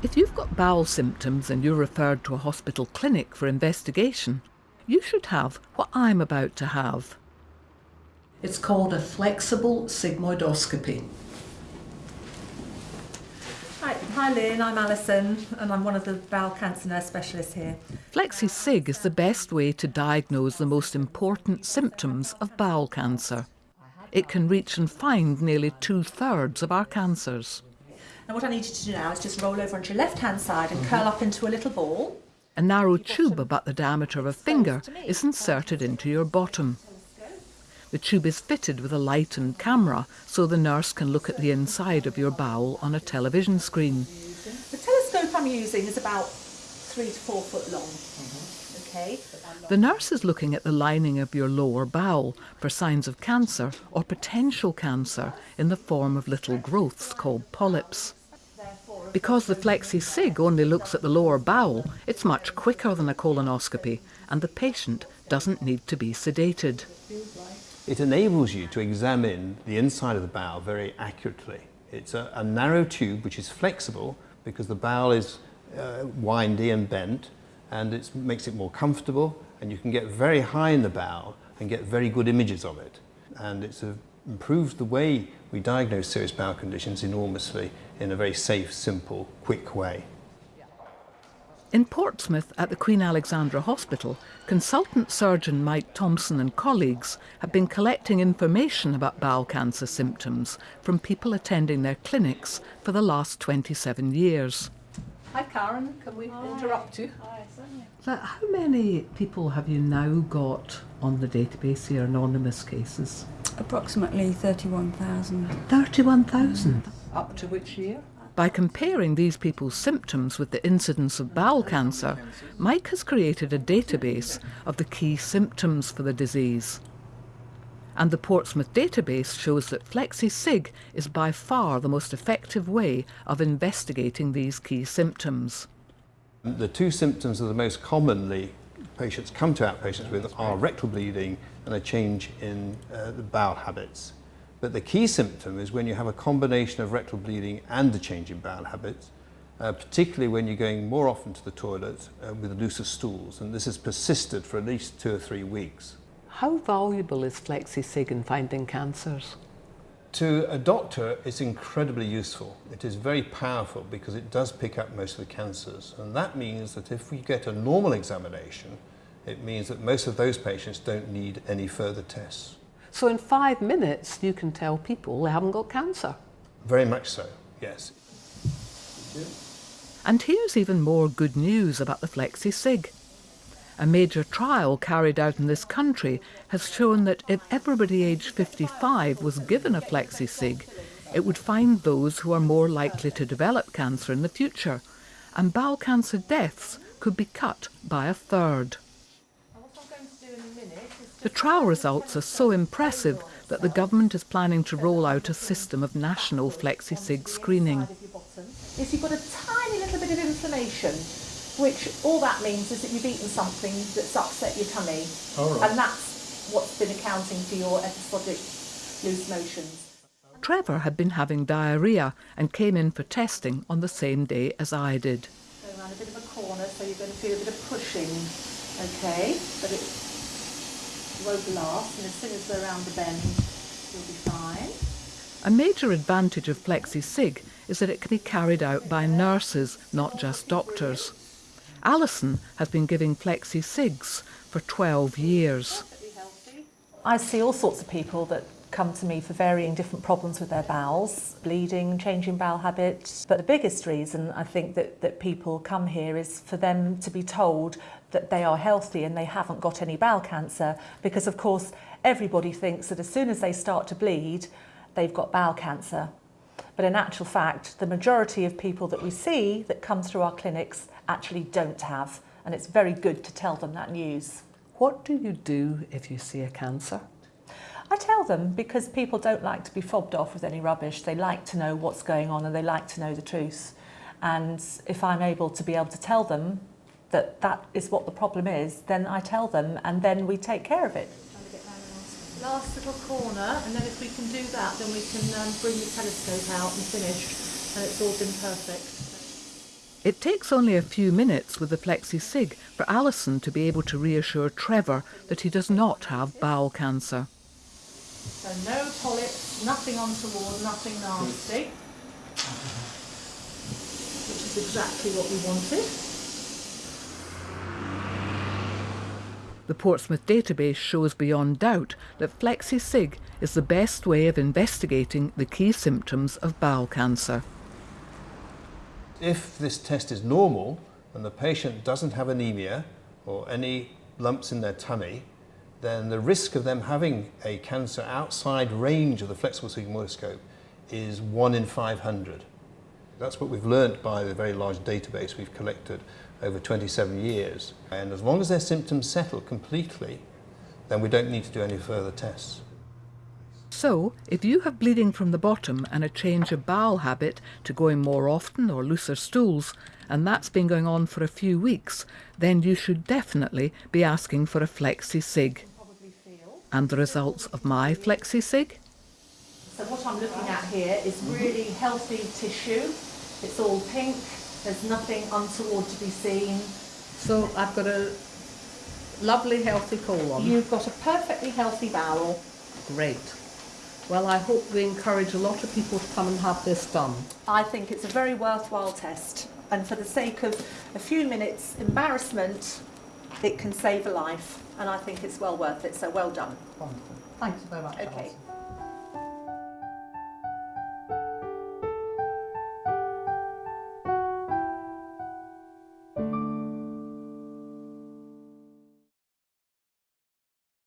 If you've got bowel symptoms and you're referred to a hospital clinic for investigation, you should have what I'm about to have. It's called a flexible sigmoidoscopy. Hi, hi Lynn, I'm Alison and I'm one of the bowel cancer nurse specialists here. FlexiSig is the best way to diagnose the most important symptoms of bowel cancer. It can reach and find nearly two thirds of our cancers. Now what I need you to do now is just roll over onto your left hand side and curl mm-hmm. up into a little ball. A narrow tube about the diameter of a finger is inserted into your bottom. The tube is fitted with a light and camera so the nurse can look at the inside of your bowel on a television screen. The telescope I'm using is about three to four foot long. Mm-hmm. Okay. The nurse is looking at the lining of your lower bowel for signs of cancer or potential cancer in the form of little growths called polyps. Because the FlexiSig only looks at the lower bowel, it's much quicker than a colonoscopy and the patient doesn't need to be sedated. It enables you to examine the inside of the bowel very accurately. It's a, a narrow tube which is flexible because the bowel is uh, windy and bent and it makes it more comfortable and you can get very high in the bowel and get very good images of it. And it's a, improved the way we diagnose serious bowel conditions enormously in a very safe, simple, quick way. In Portsmouth at the Queen Alexandra Hospital, consultant surgeon Mike Thompson and colleagues have been collecting information about bowel cancer symptoms from people attending their clinics for the last 27 years. Hi Karen, can we Hi. interrupt you? Hi, so how many people have you now got on the database here, anonymous cases? Approximately 31,000. 31,000? Up to which year? By comparing these people's symptoms with the incidence of bowel cancer, Mike has created a database of the key symptoms for the disease. And the Portsmouth database shows that FlexiSig is by far the most effective way of investigating these key symptoms. The two symptoms that are most commonly patients come to outpatients with are rectal bleeding and a change in uh, the bowel habits. But the key symptom is when you have a combination of rectal bleeding and a change in bowel habits, uh, particularly when you're going more often to the toilet uh, with looser stools. And this has persisted for at least two or three weeks. How valuable is FlexiSig in finding cancers? To a doctor, it's incredibly useful. It is very powerful because it does pick up most of the cancers. And that means that if we get a normal examination, it means that most of those patients don't need any further tests. So in five minutes, you can tell people they haven't got cancer. Very much so, yes. And here's even more good news about the FlexiSig. A major trial carried out in this country has shown that if everybody aged 55 was given a FlexiSig, it would find those who are more likely to develop cancer in the future, and bowel cancer deaths could be cut by a third. The trial results are so impressive that the government is planning to roll out a system of national FlexiSig screening. Is you've got a tiny little bit of inflammation, which all that means is that you've eaten something that's upset your tummy. And that's what's been accounting for your episodic loose motions. Trevor had been having diarrhoea and came in for testing on the same day as I did. Go around a bit of a corner so you're going to feel a bit of pushing, okay? But it won't last, and as soon as we're around the bend, you'll be fine. A major advantage of FlexiSig is that it can be carried out by nurses, not just doctors. Alison has been giving FlexiSigs for 12 years. I see all sorts of people that come to me for varying different problems with their bowels, bleeding, changing bowel habits. But the biggest reason I think that, that people come here is for them to be told that they are healthy and they haven't got any bowel cancer because of course everybody thinks that as soon as they start to bleed they've got bowel cancer. But in actual fact the majority of people that we see that come through our clinics actually don't have and it's very good to tell them that news. What do you do if you see a cancer? I tell them because people don't like to be fobbed off with any rubbish. They like to know what's going on and they like to know the truth. And if I'm able to be able to tell them that that is what the problem is, then I tell them and then we take care of it. Last little corner and then if we can do that then we can um, bring the telescope out and finish and it's all been perfect. It takes only a few minutes with the FlexiSig for Alison to be able to reassure Trevor that he does not have bowel cancer. So no polyps, nothing untoward, nothing nasty. Which is exactly what we wanted. The Portsmouth database shows beyond doubt that FlexiSig is the best way of investigating the key symptoms of bowel cancer. If this test is normal and the patient doesn't have anemia or any lumps in their tummy, then the risk of them having a cancer outside range of the flexible sigmoidoscope is 1 in 500. That's what we've learnt by the very large database we've collected over 27 years. And as long as their symptoms settle completely, then we don't need to do any further tests. So, if you have bleeding from the bottom and a change of bowel habit to going more often or looser stools, and that's been going on for a few weeks, then you should definitely be asking for a flexi sig. And the results of my flexi sig? So what I'm looking at here is really healthy tissue. It's all pink. There's nothing untoward to be seen. So I've got a lovely healthy colon. You've got a perfectly healthy bowel. Great. Well, I hope we encourage a lot of people to come and have this done. I think it's a very worthwhile test. And for the sake of a few minutes embarrassment, it can save a life. And I think it's well worth it. So well done. Wonderful. Thanks very much. Okay. Alison.